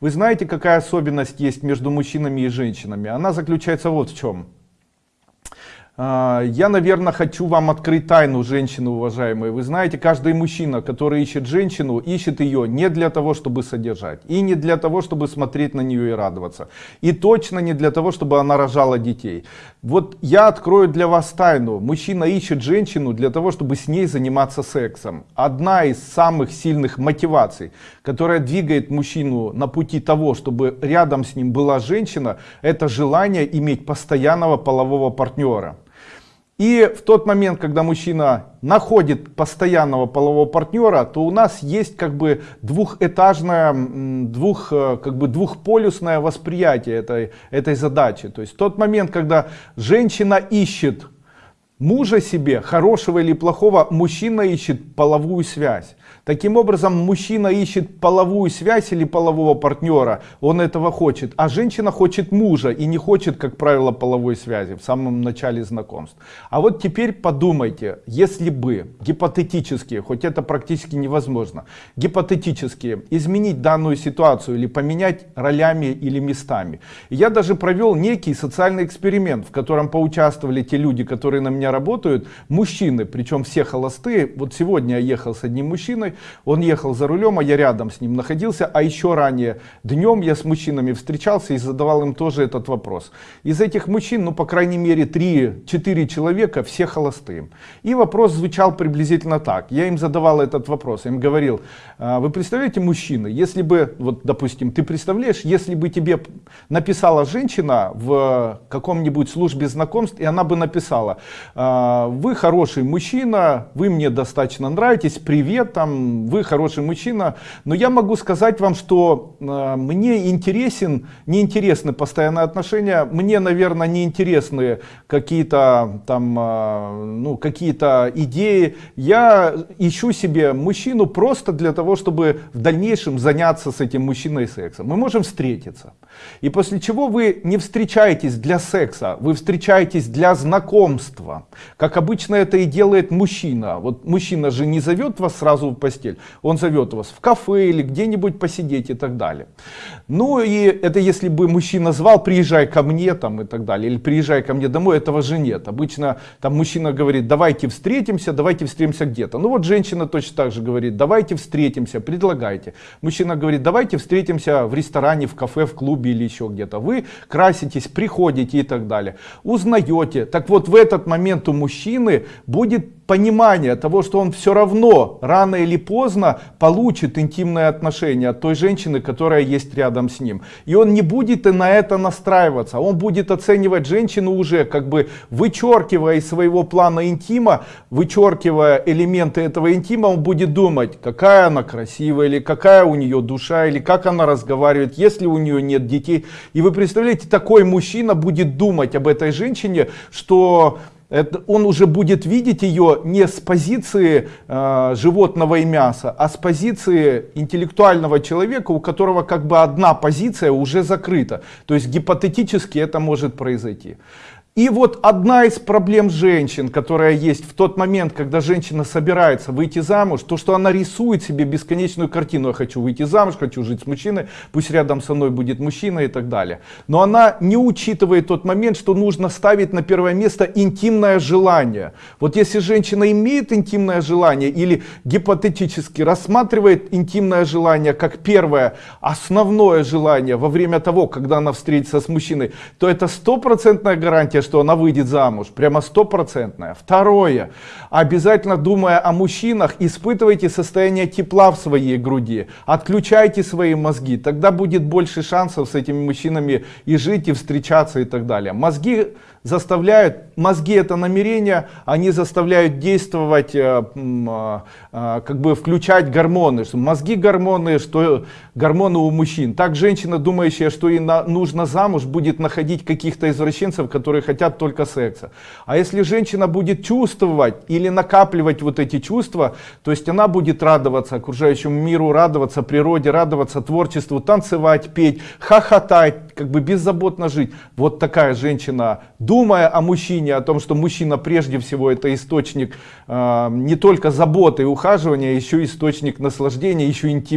Вы знаете, какая особенность есть между мужчинами и женщинами? Она заключается вот в чем. А, я, наверное, хочу вам открыть тайну женщины, уважаемые. Вы знаете, каждый мужчина, который ищет женщину, ищет ее не для того, чтобы содержать. И не для того, чтобы смотреть на нее и радоваться. И точно не для того, чтобы она рожала детей. Вот я открою для вас тайну. Мужчина ищет женщину для того, чтобы с ней заниматься сексом. Одна из самых сильных мотиваций, которая двигает мужчину на пути того, чтобы рядом с ним была женщина, это желание иметь постоянного полового партнера. И в тот момент, когда мужчина находит постоянного полового партнера, то у нас есть как бы двухэтажное, двух, э, как бы двухполюсное восприятие этой, этой задачи. То есть в тот момент, когда женщина ищет мужа себе, хорошего или плохого, мужчина ищет половую связь. Таким образом, мужчина ищет половую связь или полового партнера, он этого хочет, а женщина хочет мужа и не хочет, как правило, половой связи в самом начале знакомств. А вот теперь подумайте, если бы гипотетически, хоть это практически невозможно, гипотетически изменить данную ситуацию или поменять ролями или местами. Я даже провел некий социальный эксперимент, в котором поучаствовали те люди, которые на меня работают, мужчины, причем все холостые. Вот сегодня я ехал с одним мужчиной, он ехал за рулем, а я рядом с ним находился. А еще ранее днем я с мужчинами встречался и задавал им тоже этот вопрос. Из этих мужчин, ну по крайней мере 3-4 человека, все холостые. И вопрос звучал приблизительно так. Я им задавал этот вопрос. Я им говорил, «А вы представляете мужчины, если бы, вот допустим, ты представляешь, если бы тебе написала женщина в каком-нибудь службе знакомств, и она бы написала, «А, вы хороший мужчина, вы мне достаточно нравитесь, привет, там, вы хороший мужчина, но я могу сказать вам, что э, мне интересен, не интересны постоянные отношения, мне, наверное, не интересны какие-то там, э, ну, какие-то идеи. Я ищу себе мужчину просто для того, чтобы в дальнейшем заняться с этим мужчиной сексом. Мы можем встретиться. И после чего вы не встречаетесь для секса, вы встречаетесь для знакомства. Как обычно это и делает мужчина. Вот мужчина же не зовет вас сразу в постель. Он зовет вас в кафе или где-нибудь посидеть и так далее. Ну и это если бы мужчина звал, приезжай ко мне там и так далее. Или приезжай ко мне домой, этого же нет. Обычно там мужчина говорит, давайте встретимся, давайте встретимся где-то. Ну вот женщина точно так же говорит, давайте встретимся, предлагайте. Мужчина говорит, давайте встретимся в ресторане, в кафе, в клубе или еще где-то. Вы краситесь, приходите и так далее. Узнаете. Так вот в этот момент у мужчины будет понимание того, что он все равно рано или поздно получит интимное отношение от той женщины, которая есть рядом с ним. И он не будет и на это настраиваться. Он будет оценивать женщину уже как бы вычеркивая из своего плана интима, вычеркивая элементы этого интима, он будет думать, какая она красивая, или какая у нее душа, или как она разговаривает, если у нее нет детей. И вы представляете, такой мужчина будет думать об этой женщине, что это, он уже будет видеть ее не с позиции э, животного и мяса, а с позиции интеллектуального человека, у которого как бы одна позиция уже закрыта. То есть гипотетически это может произойти. И вот одна из проблем женщин, которая есть в тот момент, когда женщина собирается выйти замуж, то, что она рисует себе бесконечную картину. Я хочу выйти замуж, хочу жить с мужчиной, пусть рядом со мной будет мужчина и так далее. Но она не учитывает тот момент, что нужно ставить на первое место интимное желание. Вот если женщина имеет интимное желание или гипотетически рассматривает интимное желание как первое основное желание во время того, когда она встретится с мужчиной, то это стопроцентная гарантия, что она выйдет замуж. Прямо стопроцентная. Второе. Обязательно думая о мужчинах, испытывайте состояние тепла в своей груди. Отключайте свои мозги. Тогда будет больше шансов с этими мужчинами и жить, и встречаться и так далее. Мозги заставляют, мозги это намерения, они заставляют действовать, э, э, э, как бы включать гормоны. Что мозги гормоны, что гормоны у мужчин. Так женщина, думающая, что ей нужно замуж, будет находить каких-то извращенцев, которые хотят только секса. А если женщина будет чувствовать или накапливать вот эти чувства, то есть она будет радоваться окружающему миру, радоваться природе, радоваться творчеству, танцевать, петь, хохотать, как бы беззаботно жить. Вот такая женщина думая о мужчине, о том, что мужчина прежде всего это источник э, не только заботы и ухаживания, еще источник наслаждения, еще интимного.